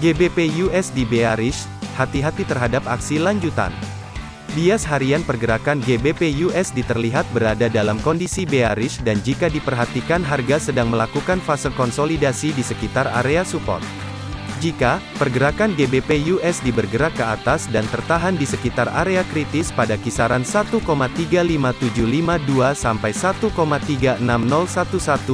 GBP USD bearish, hati-hati terhadap aksi lanjutan. Bias harian pergerakan GBP USD terlihat berada dalam kondisi bearish dan jika diperhatikan harga sedang melakukan fase konsolidasi di sekitar area support. Jika pergerakan GBP USD bergerak ke atas dan tertahan di sekitar area kritis pada kisaran 1,35752 sampai 1,36011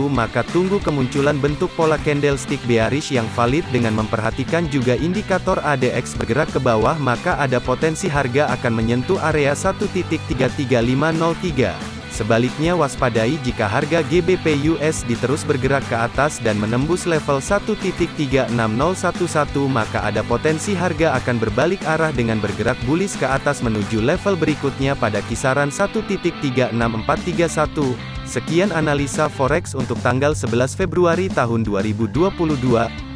maka tunggu kemunculan bentuk pola candlestick bearish yang valid dengan memperhatikan juga indikator ADX bergerak ke bawah maka ada potensi harga akan menyentuh area 1.33503. Sebaliknya waspadai jika harga GBP USD terus bergerak ke atas dan menembus level 1.36011 maka ada potensi harga akan berbalik arah dengan bergerak bullish ke atas menuju level berikutnya pada kisaran 1.36431. Sekian analisa forex untuk tanggal 11 Februari tahun 2022.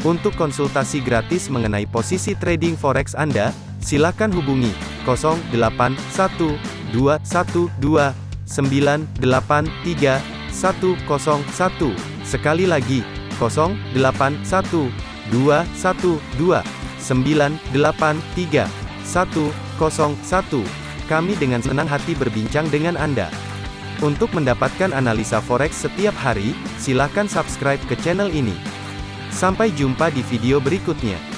Untuk konsultasi gratis mengenai posisi trading forex Anda, silakan hubungi 081212 983 101. Sekali lagi, 081 212 983 101. Kami dengan senang hati berbincang dengan Anda. Untuk mendapatkan analisa forex setiap hari, silakan subscribe ke channel ini. Sampai jumpa di video berikutnya.